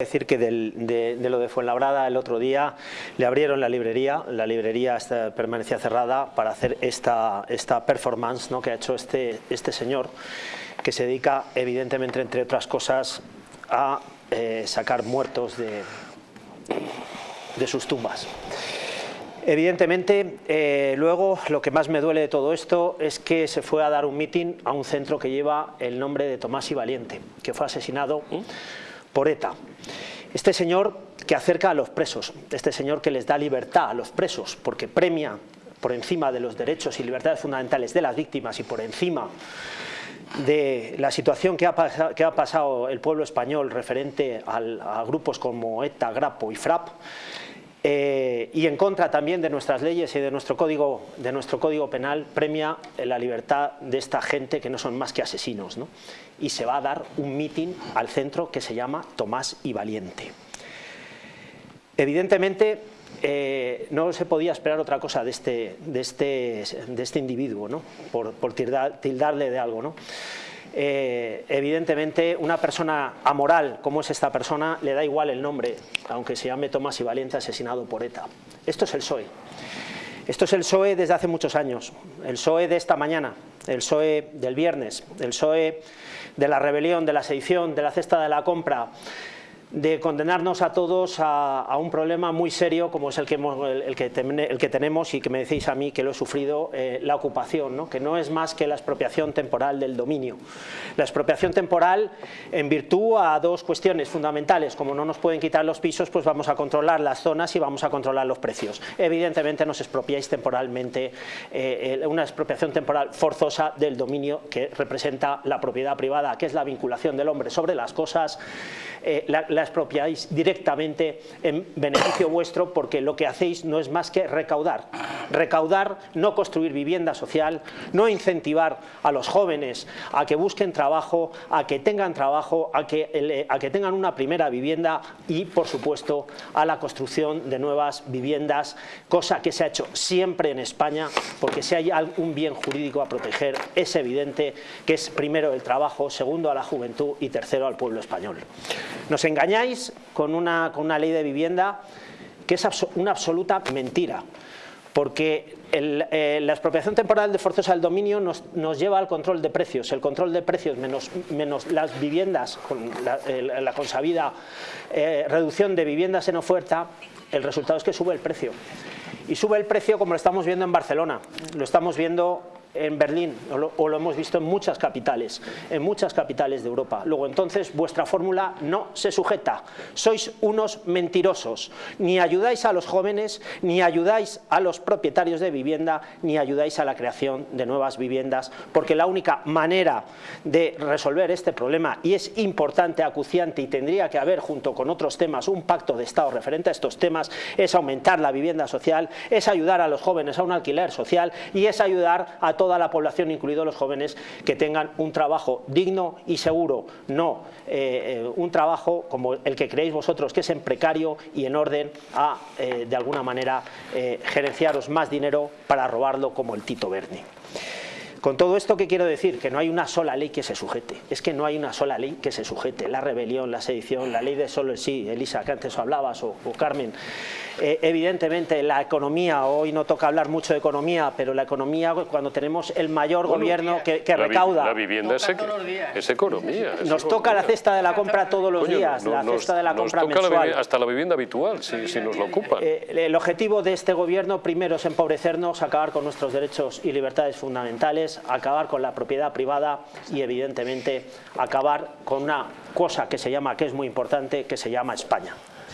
decir que de, lo de Fuenlabrada el otro día le abrieron la librería, la librería permanecía cerrada para hacer esta, esta performance que ha hecho este, este señor que se dedica evidentemente entre otras cosas a eh, sacar muertos de, de sus tumbas. Evidentemente, eh, luego lo que más me duele de todo esto es que se fue a dar un mitin a un centro que lleva el nombre de Tomás y Valiente, que fue asesinado por ETA. Este señor que acerca a los presos, este señor que les da libertad a los presos porque premia por encima de los derechos y libertades fundamentales de las víctimas y por encima de la situación que ha, pasado el pueblo español referente a grupos como ETA, Grapo y FRAP, eh, y en contra también de nuestras leyes y de nuestro, código, de nuestro código penal, premia la libertad de esta gente que no son más que asesinos. ¿no? Y se va a dar un mitin al centro que se llama Tomás y Valiente. Evidentemente, eh, no se podía esperar otra cosa de este, de este, de este individuo, ¿no? por, por tildar, tildarle de algo. ¿no? Eh, evidentemente una persona amoral como es esta persona le da igual el nombre, aunque se llame Tomás y Valiente asesinado por ETA. Esto es el PSOE. Esto es el PSOE desde hace muchos años, el PSOE de esta mañana, el PSOE del viernes, el PSOE de la rebelión, de la sedición, de la cesta de la compra, de condenarnos a todos a, un problema muy serio como es el que, el, que el que, tenemos y que me decís a mí que lo he sufrido, eh, la ocupación, ¿no? que no es más que la expropiación temporal del dominio. La expropiación temporal en virtud a dos cuestiones fundamentales, como no nos pueden quitar los pisos, pues vamos a controlar las zonas y vamos a controlar los precios. Evidentemente nos expropiáis temporalmente, eh, una expropiación temporal forzosa del dominio que representa la propiedad privada, que es la vinculación del hombre sobre las cosas, eh, la, expropiáis directamente en beneficio vuestro porque lo que hacéis no es más que recaudar. Recaudar, no construir vivienda social, no incentivar a los jóvenes a que busquen trabajo, a que tengan trabajo, a que, a que tengan una primera vivienda y, por supuesto, a la construcción de nuevas viviendas, cosa que se ha hecho siempre en España porque si hay algún bien jurídico a proteger es evidente que es primero el trabajo, segundo a la juventud y tercero al pueblo español. Nos engañáis con una, con una ley de vivienda que es una absoluta mentira, porque eh, la expropiación temporal de forzosa del dominio nos, nos, lleva al control de precios. El control de precios menos, menos las viviendas, con la, la consabida eh, reducción de viviendas en oferta, el resultado es que sube el precio. Y sube el precio como lo estamos viendo en Barcelona, lo estamos viendo en Berlín o lo, hemos visto en muchas capitales, en muchas capitales de Europa. Luego entonces vuestra fórmula no se sujeta. Sois unos mentirosos. Ni ayudáis a los jóvenes, ni ayudáis a los propietarios de vivienda, ni ayudáis a la creación de nuevas viviendas, porque la única manera de resolver este problema, y es importante, acuciante, y tendría que haber junto con otros temas un pacto de Estado referente a estos temas, es aumentar la vivienda social, es ayudar a los jóvenes a un alquiler social y es ayudar a toda la población, incluidos los jóvenes, que tengan un trabajo digno y seguro, no eh, eh, un trabajo como el que creéis vosotros, que es en precario y en orden a, eh, de alguna manera, gerenciaros más dinero para robarlo como el Tito Berni. Con todo esto, ¿qué quiero decir? Que no hay una sola ley que se sujete. Es que no hay una sola ley que se sujete. La rebelión, la sedición, la ley de solo el sí, Elisa, que antes hablabas, o, o Carmen. Eh, evidentemente, la economía, hoy no toca hablar mucho de economía, pero la economía, cuando tenemos el mayor bueno, gobierno que, que la recauda... La vivienda es, es, economía. Es nos economía. toca la cesta de la compra todos los Coño, días, no, la nos, cesta de la nos compra toca mensual. La hasta la vivienda habitual, si, si nos lo ocupan. Eh, el objetivo de este gobierno, primero, es empobrecernos, acabar con nuestros derechos y libertades fundamentales, acabar con la propiedad privada y evidentemente acabar con una cosa que se llama, que es muy importante, que se llama España.